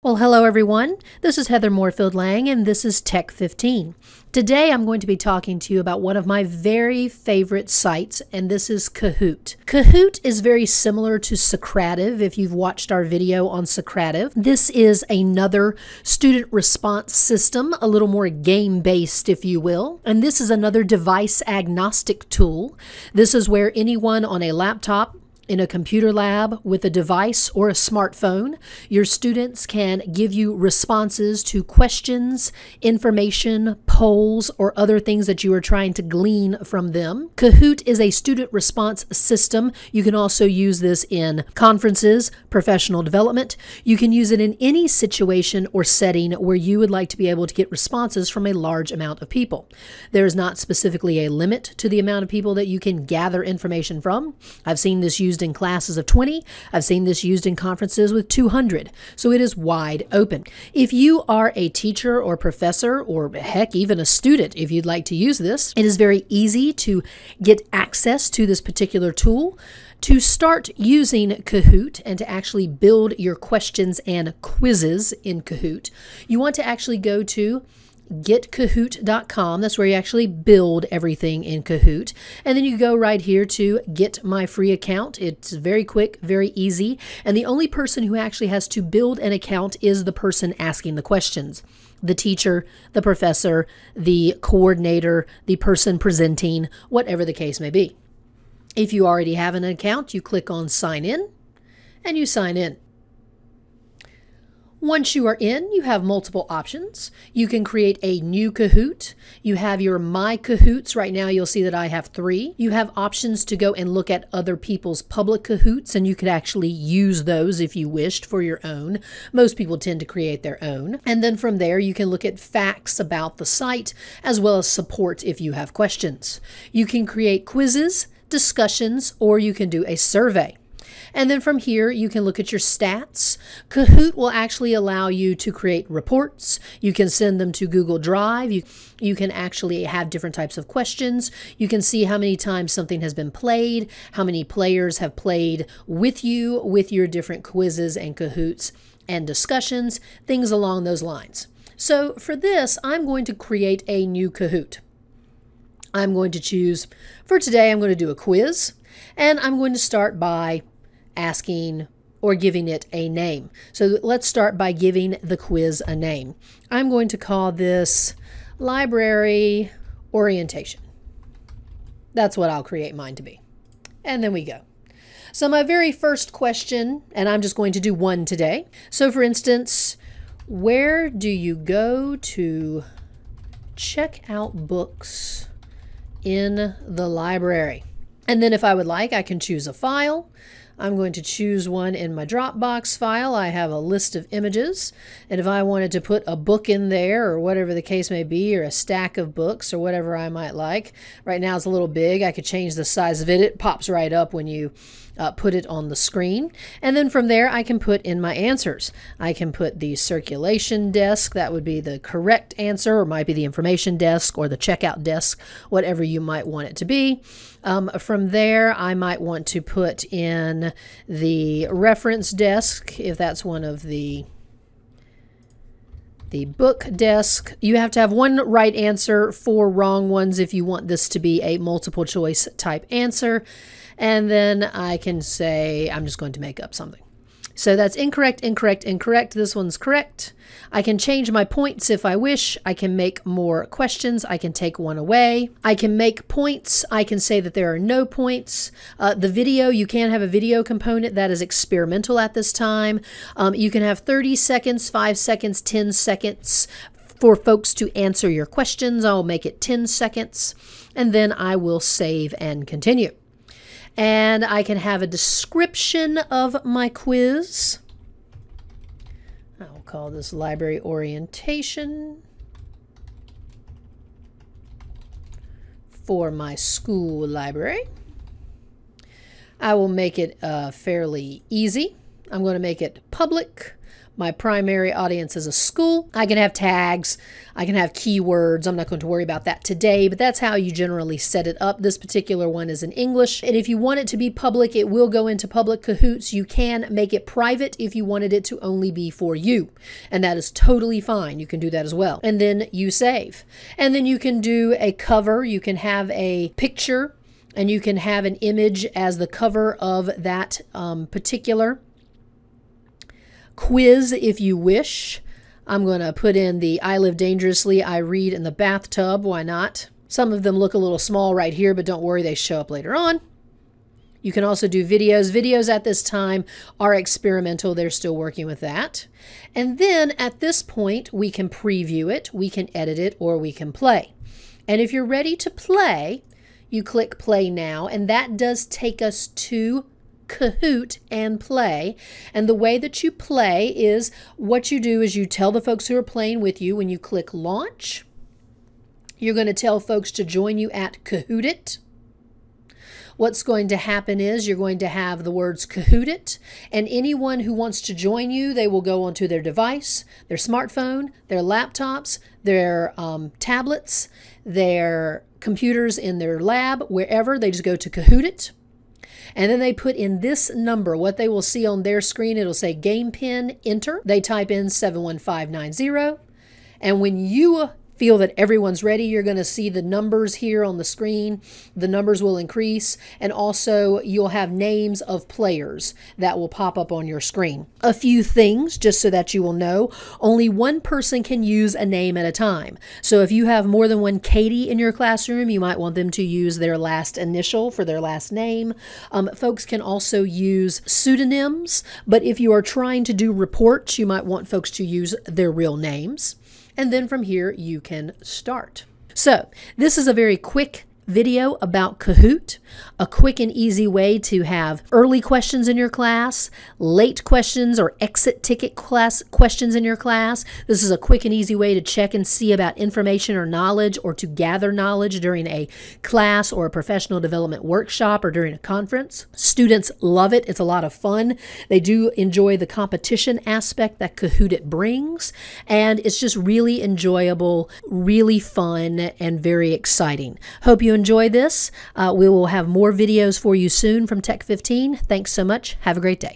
Well, hello everyone. This is Heather Moorefield Lang, and this is Tech 15. Today I'm going to be talking to you about one of my very favorite sites, and this is Kahoot. Kahoot is very similar to Socrative if you've watched our video on Socrative. This is another student response system, a little more game based, if you will. And this is another device agnostic tool. This is where anyone on a laptop, in a computer lab with a device or a smartphone, your students can give you responses to questions, information, polls, or other things that you are trying to glean from them. Kahoot is a student response system. You can also use this in conferences, professional development. You can use it in any situation or setting where you would like to be able to get responses from a large amount of people. There is not specifically a limit to the amount of people that you can gather information from. I've seen this used used in classes of 20. I've seen this used in conferences with 200. So it is wide open. If you are a teacher or professor, or heck, even a student, if you'd like to use this, it is very easy to get access to this particular tool. To start using Kahoot and to actually build your questions and quizzes in Kahoot, you want to actually go to getkahoot.com. That's where you actually build everything in Kahoot. And then you go right here to get my free account. It's very quick, very easy. And the only person who actually has to build an account is the person asking the questions the teacher, the professor, the coordinator, the person presenting, whatever the case may be. If you already have an account, you click on sign in and you sign in. Once you are in, you have multiple options. You can create a new Kahoot. You have your My Kahoots. Right now, you'll see that I have three. You have options to go and look at other people's public Kahoots, and you could actually use those if you wished for your own. Most people tend to create their own. And then from there, you can look at facts about the site as well as support if you have questions. You can create quizzes, discussions, or you can do a survey. And then from here, you can look at your stats. Kahoot will actually allow you to create reports. You can send them to Google Drive. You, you can actually have different types of questions. You can see how many times something has been played, how many players have played with you with your different quizzes and Kahoots and discussions, things along those lines. So for this, I'm going to create a new Kahoot. I'm going to choose, for today, I'm going to do a quiz, and I'm going to start by asking or giving it a name. So let's start by giving the quiz a name. I'm going to call this library orientation. That's what I'll create mine to be. And then we go. So my very first question, and I'm just going to do one today. So for instance, where do you go to check out books in the library? And then if I would like, I can choose a file. I'm going to choose one in my Dropbox file. I have a list of images, and if I wanted to put a book in there or whatever the case may be, or a stack of books or whatever I might like, right now it's a little big. I could change the size of it. It pops right up when you uh, put it on the screen. And then from there, I can put in my answers. I can put the circulation desk, that would be the correct answer, or might be the information desk or the checkout desk, whatever you might want it to be. Um, from there, I might want to put in the reference desk if that's one of the the book desk. You have to have one right answer, four wrong ones if you want this to be a multiple choice type answer. And then I can say, I'm just going to make up something. So that's incorrect, incorrect, incorrect. This one's correct. I can change my points if I wish. I can make more questions. I can take one away. I can make points. I can say that there are no points. Uh, the video, you can have a video component that is experimental at this time. Um, you can have 30 seconds, 5 seconds, 10 seconds for folks to answer your questions. I'll make it 10 seconds and then I will save and continue and I can have a description of my quiz. I'll call this library orientation for my school library. I will make it uh, fairly easy. I'm going to make it public. My primary audience is a school. I can have tags, I can have keywords. I'm not going to worry about that today, but that's how you generally set it up. This particular one is in English. And if you want it to be public, it will go into public Kahoots. You can make it private if you wanted it to only be for you. And that is totally fine. You can do that as well. And then you save. And then you can do a cover. You can have a picture and you can have an image as the cover of that um, particular quiz if you wish. I'm going to put in the I Live Dangerously, I Read in the Bathtub. Why not? Some of them look a little small right here, but don't worry, they show up later on. You can also do videos. Videos at this time are experimental. They're still working with that. And then at this point, we can preview it, we can edit it, or we can play. And if you're ready to play, you click play now, and that does take us to Kahoot and play. And the way that you play is what you do is you tell the folks who are playing with you when you click launch. You're going to tell folks to join you at Kahootit. What's going to happen is you're going to have the words Kahootit, and anyone who wants to join you, they will go onto their device, their smartphone, their laptops, their um, tablets, their computers in their lab, wherever. They just go to Kahootit and then they put in this number, what they will see on their screen, it'll say game pin enter. They type in 71590. And when you feel that everyone's ready, you're going to see the numbers here on the screen. The numbers will increase, and also you'll have names of players that will pop up on your screen. A few things, just so that you will know only one person can use a name at a time. So if you have more than one Katie in your classroom, you might want them to use their last initial for their last name. Um, folks can also use pseudonyms, but if you are trying to do reports, you might want folks to use their real names and then from here you can start. So this is a very quick video about Kahoot, a quick and easy way to have early questions in your class, late questions or exit ticket class questions in your class. This is a quick and easy way to check and see about information or knowledge or to gather knowledge during a class or a professional development workshop or during a conference. Students love it. It's a lot of fun. They do enjoy the competition aspect that Kahoot it brings, and it's just really enjoyable, really fun, and very exciting. Hope you enjoy this. Uh, we will have more videos for you soon from Tech 15. Thanks so much. Have a great day.